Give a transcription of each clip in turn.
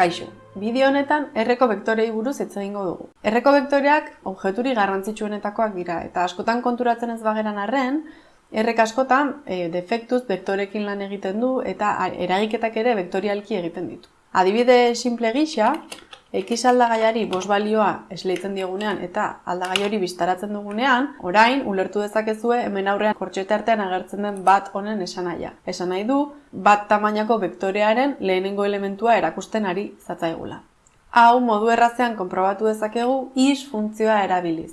Kaixo, bideo honetan erreko vektorei buruz hitz egingo dugu. Erreko vektoreak objeturi garrantzitsuenetakoak dira eta askotan konturatzen ez bageran arren, errek askotan e, defektuz vektorekin lan egiten du eta eragiketak ere vektorialki egiten ditu. Adibide simple gisa, X aldagaiari bos balioa esleitzen diegunean eta aldagai hori biztaratzen dugunean, orain ulertu dezakezue hemen aurrean kortxete artean agertzen den bat honen esan nahia. Esan nahi du, bat tamainako vektorearen lehenengo elementua erakusten ari zatzaigula. Hau modu errazean konprobatu dezakegu is funtzioa erabiliz.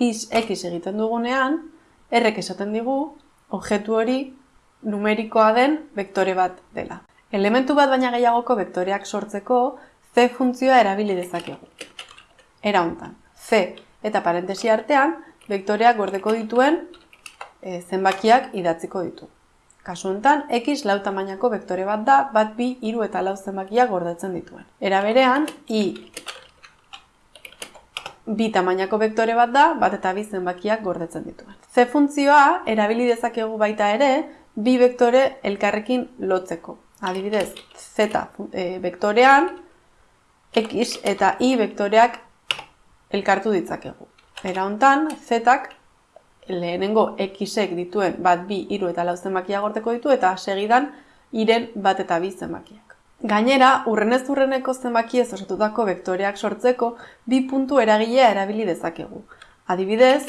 Is x egiten dugunean, errek esaten digu, objektu hori numerikoa den vektore bat dela. Elementu bat baina gehiagoko vektoreak sortzeko, C funtzioa erabili dezakegu. Era hontan, C eta parentesi artean, vektoreak gordeko dituen e, zenbakiak idatziko ditu. Kasu hontan, x lau tamainako vektore bat da, bat bi, hiru eta lau zenbakiak gordetzen dituen. Era berean, i bi tamainako vektore bat da, bat eta bi zenbakiak gordetzen dituen. C funtzioa erabili dezakegu baita ere, bi vektore elkarrekin lotzeko. Adibidez, z e, vektorean, x eta y vektoreak elkartu ditzakegu. Era hontan, zetak lehenengo xek dituen bat bi hiru eta lau zenbakia gorteko ditu eta segidan iren bat eta bi zenbakiak. Gainera, urrenez urreneko zenbaki ez osatutako vektoreak sortzeko bi puntu eragilea erabili dezakegu. Adibidez,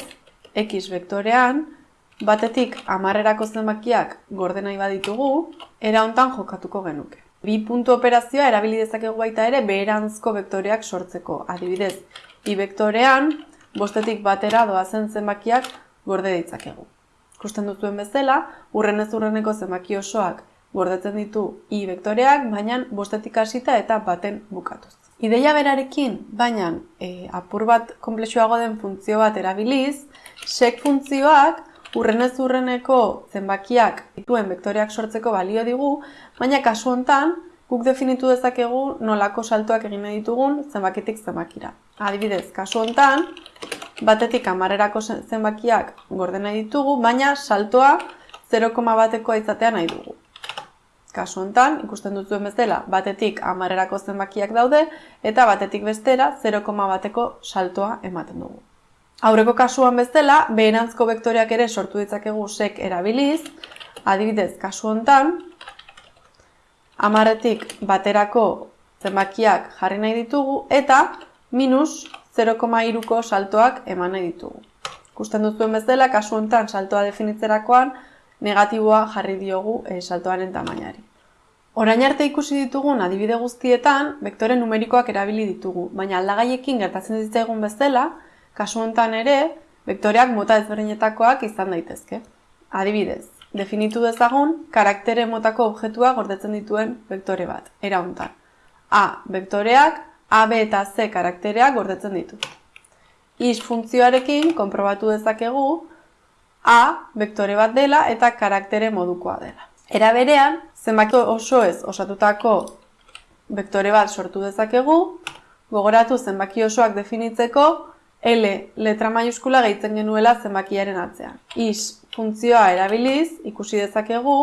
x vektorean batetik amarrerako zenbakiak gorde nahi baditugu, era hontan jokatuko genuke. Bi puntu operazioa erabili dezakegu baita ere beherantzko vektoreak sortzeko. Adibidez, i vektorean bostetik batera doazen zenbakiak gorde ditzakegu. Ikusten duzuen bezala, urrenez urreneko zenbaki osoak gordetzen ditu i vektoreak, baina bostetik hasita eta baten bukatuz. Ideia berarekin, baina e, apur bat komplexuago den funtzio bat erabiliz, sek funtzioak urrenez urreneko zenbakiak dituen vektoreak sortzeko balio digu, baina kasu hontan guk definitu dezakegu nolako saltoak egin ditugun zenbakitik zenbakira. Adibidez, kasu hontan batetik amarrerako zenbakiak gorde nahi ditugu, baina saltoa 0, batekoa izatea nahi dugu. Kasu hontan, ikusten duzuen bezala, batetik amarrerako zenbakiak daude, eta batetik bestera 0, bateko saltoa ematen dugu. Aurreko kasuan bezala, beherantzko vektoreak ere sortu ditzakegu sek erabiliz, adibidez, kasu hontan, amaretik baterako zenbakiak jarri nahi ditugu, eta minus 0,2ko saltoak eman nahi ditugu. Ikusten duzuen bezala, kasu hontan saltoa definitzerakoan, negatiboa jarri diogu e, saltoaren tamainari. Orain arte ikusi ditugun adibide guztietan, vektore numerikoak erabili ditugu, baina aldagaiekin gertatzen ditzaigun bezala, Kasu honetan ere, vektoreak mota ezberdinetakoak izan daitezke. Adibidez, definitu dezagun karaktere motako objektua gordetzen dituen vektore bat, era hontan. A, vektoreak A, B eta C karaktereak gordetzen ditu. Is funtzioarekin konprobatu dezakegu A, vektore bat dela eta karaktere modukoa dela. Era berean, zenbaki oso ez osatutako vektore bat sortu dezakegu, gogoratu zenbaki osoak definitzeko L letra maiuskula gehitzen genuela zenbakiaren atzean. Is funtzioa erabiliz ikusi dezakegu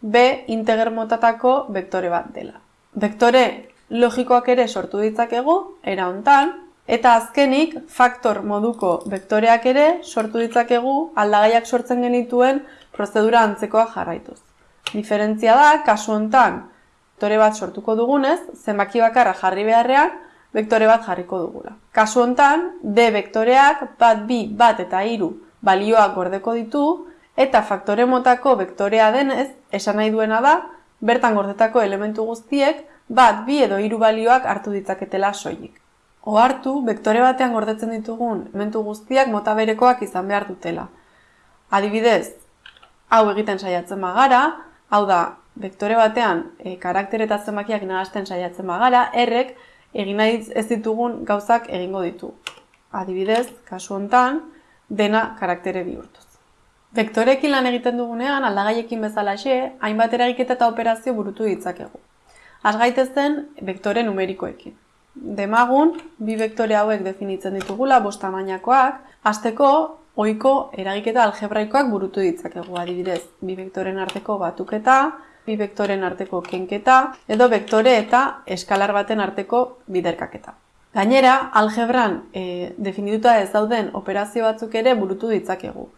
B integer motatako vektore bat dela. Vektore logikoak ere sortu ditzakegu era hontan eta azkenik faktor moduko vektoreak ere sortu ditzakegu aldagaiak sortzen genituen prozedura antzekoa jarraituz. Diferentzia da kasu hontan vektore bat sortuko dugunez zenbaki bakarra jarri beharrean vektore bat jarriko dugula. Kasu hontan, D vektoreak bat bi bat eta hiru balioak gordeko ditu eta faktore motako vektorea denez, esan nahi duena da, bertan gordetako elementu guztiek bat bi edo hiru balioak hartu ditzaketela soilik. hartu, vektore batean gordetzen ditugun elementu guztiak mota berekoak izan behar dutela. Adibidez, hau egiten saiatzen bagara, hau da, vektore batean e, karakter eta zenbakiak nahazten saiatzen bagara, errek egin nahi ez ditugun gauzak egingo ditu. Adibidez, kasu hontan, dena karaktere bihurtuz. Vektorekin lan egiten dugunean, aldagaiekin bezalaxe, hainbat eragiketa eta operazio burutu ditzakegu. Az gaitezen, vektore numerikoekin. Demagun, bi vektore hauek definitzen ditugula, bosta mainakoak, azteko, ohiko eragiketa algebraikoak burutu ditzakegu. Adibidez, bi vektoren arteko batuketa, bi vektoren arteko kenketa, edo vektore eta eskalar baten arteko biderkaketa. Gainera, algebran e, definituta ez dauden operazio batzuk ere burutu ditzakegu.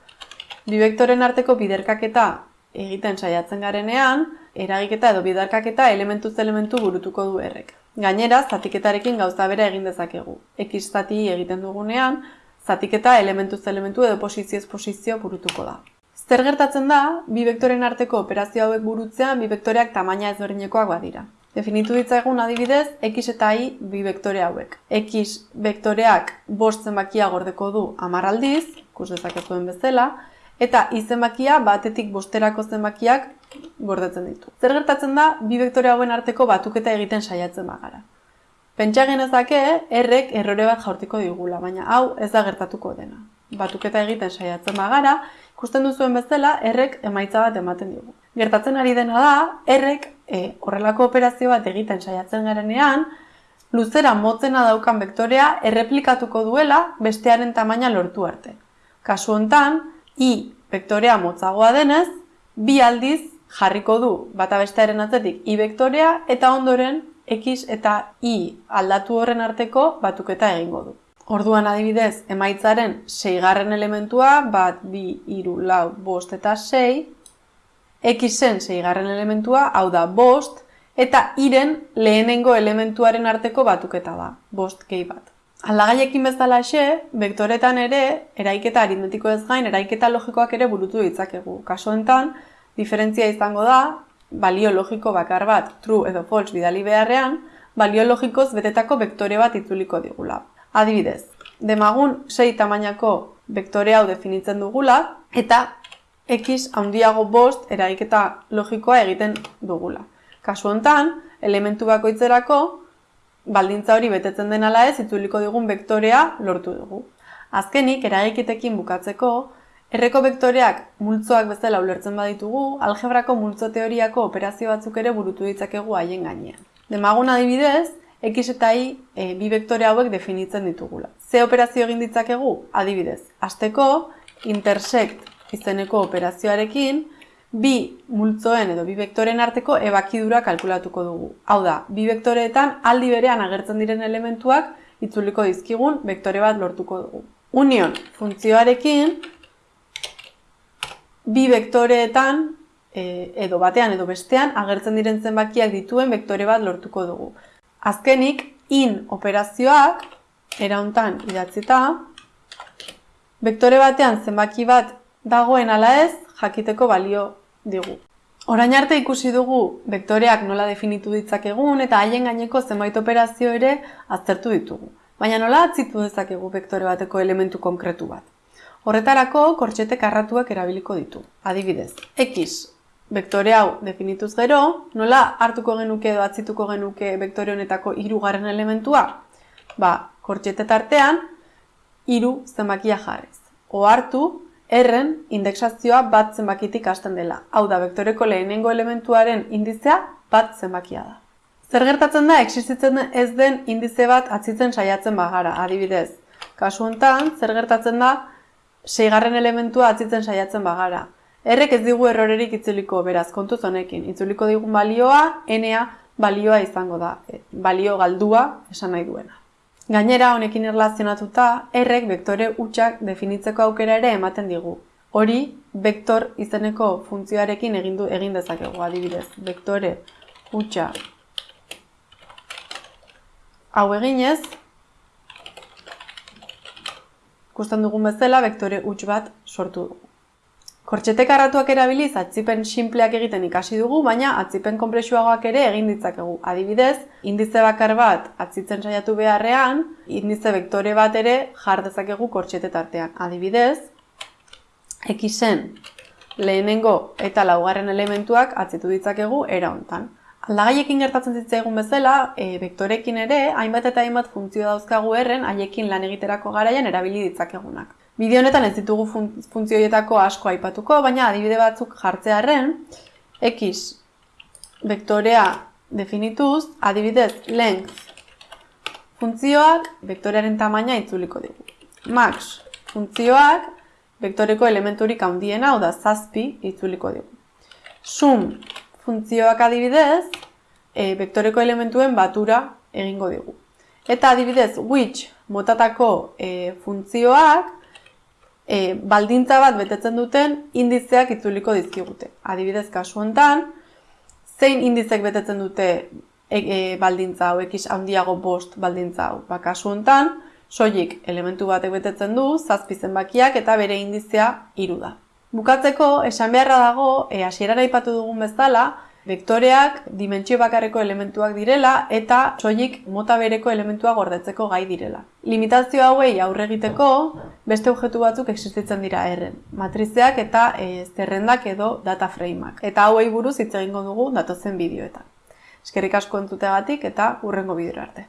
Bi vektoren arteko biderkaketa egiten saiatzen garenean, eragiketa edo biderkaketa elementuz elementu burutuko du errek. Gainera, zatiketarekin gauza bera egin dezakegu. X zati egiten dugunean, zatiketa elementuz elementu edo posizioz posizio burutuko da. Zer gertatzen da, bi vektoren arteko operazio hauek burutzean bi vektoreak tamaina ezberdinekoak badira. Definitu ditzagun adibidez, x eta y bi vektore hauek. x vektoreak bost zenbakia gordeko du hamar aldiz, ikus dezakezuen bezala, eta y zenbakia batetik bosterako zenbakiak gordetzen ditu. Zer gertatzen da, bi vektore hauen arteko batuketa egiten saiatzen bagara. Pentsa genezake, errek errore bat jaurtiko digula, baina hau ez da gertatuko dena. Batuketa egiten saiatzen bagara, ikusten duzuen bezala, errek emaitza bat ematen digu. Gertatzen ari dena da, errek e, horrelako operazio bat egiten saiatzen garenean, luzera motzena daukan vektorea erreplikatuko duela bestearen tamaina lortu arte. Kasu hontan, i vektorea motzagoa denez, bi aldiz jarriko du bata bestearen atzetik i vektorea eta ondoren x eta y aldatu horren arteko batuketa egingo du. Orduan adibidez, emaitzaren seigarren elementua, bat, bi, iru, lau, bost eta sei, xen seigarren elementua, hau da bost, eta iren lehenengo elementuaren arteko batuketa da, bost gehi bat. Aldagaiekin bezala xe, vektoretan ere, eraiketa aritmetiko ez gain, eraiketa logikoak ere burutu ditzakegu. Kaso enten, diferentzia izango da, balio logiko bakar bat, true edo false bidali beharrean, balio logikoz betetako vektore bat itzuliko digula. Adibidez, demagun 6 tamainako vektore hau definitzen dugula eta x handiago bost eragiketa logikoa egiten dugula. Kasu hontan, elementu bakoitzerako baldintza hori betetzen den ala ez itzuliko digun vektorea lortu dugu. Azkenik, eragiketekin bukatzeko, erreko vektoreak multzoak bezala ulertzen baditugu, algebrako multzo teoriako operazio batzuk ere burutu ditzakegu haien gainean. Demagun adibidez, x eta y e, bi vektore hauek definitzen ditugula. Ze operazio egin ditzakegu? Adibidez, hasteko intersect izeneko operazioarekin bi multzoen edo bi vektoren arteko ebakidura kalkulatuko dugu. Hau da, bi vektoreetan aldi berean agertzen diren elementuak itzuliko dizkigun vektore bat lortuko dugu. Union funtzioarekin bi vektoreetan e, edo batean edo bestean agertzen diren zenbakiak dituen vektore bat lortuko dugu. Azkenik, in operazioak, erauntan idatzita, vektore batean zenbaki bat dagoen ala ez, jakiteko balio digu. Orain arte ikusi dugu vektoreak nola definitu ditzakegun eta haien gaineko zenbait operazio ere aztertu ditugu. Baina nola atzitu dezakegu vektore bateko elementu konkretu bat. Horretarako kortxete karratuak erabiliko ditu. Adibidez, x vektore hau definituz gero, nola hartuko genuke edo atzituko genuke vektore honetako hirugarren elementua? Ba, kortxete tartean, hiru zenbakia jarrez. O hartu, erren indeksazioa bat zenbakitik hasten dela. Hau da, vektoreko lehenengo elementuaren indizea bat zenbakia da. Zer gertatzen da, existitzen ez den indize bat atzitzen saiatzen bagara, adibidez. Kasu honetan, zer gertatzen da, seigarren elementua atzitzen saiatzen bagara. Errek ez digu errorerik itzuliko beraz kontuz honekin. Itzuliko digun balioa, enea balioa izango da. E, balio galdua esan nahi duena. Gainera honekin erlazionatuta, errek vektore utxak definitzeko aukera ere ematen digu. Hori, vektor izeneko funtzioarekin egin, du, egin dezakegu adibidez. Vektore utxa hau eginez, ikusten dugun bezala, vektore utx bat sortu dugu. Kortxete karratuak erabiliz atzipen sinpleak egiten ikasi dugu, baina atzipen konplexuagoak ere egin ditzakegu. Adibidez, indize bakar bat atzitzen saiatu beharrean, indize vektore bat ere jar dezakegu kortxete tartean. Adibidez, xen lehenengo eta laugarren elementuak atzitu ditzakegu era hontan. Aldagaiekin gertatzen zitzaigun bezala, e, vektorekin ere, hainbat eta hainbat funtzio dauzkagu erren, haiekin lan egiterako garaian erabili ditzakegunak. Bideo honetan ez ditugu funtzioietako asko aipatuko, baina adibide batzuk jartzearren, x vektorea definituz, adibidez length funtzioak vektorearen tamaina itzuliko dugu. Max funtzioak vektoreko elementurik handiena, hau da zazpi, itzuliko dugu. Sum funtzioak adibidez, e, vektoreko elementuen batura egingo digu. Eta adibidez, which motatako e, funtzioak e, baldintza bat betetzen duten indizeak itzuliko dizkigute. Adibidez, kasu hontan, zein indizek betetzen dute e, e, baldintza hau, ekiz handiago bost baldintza hau. Ba, kasu hontan, soilik elementu batek betetzen du, zazpi zenbakiak eta bere indizea hiru da. Bukatzeko, esan beharra dago, e, hasierara ipatu dugun bezala, Vektoreak dimentsio bakarreko elementuak direla eta soilik mota bereko elementua gordetzeko gai direla. Limitazio hauei aurre egiteko beste objektu batzuk existitzen dira erren, matrizeak eta e, zerrendak edo data frameak. Eta hauei buruz hitz egingo dugu datozen bideoetan. Eskerrik asko entzuteagatik eta hurrengo bideo arte.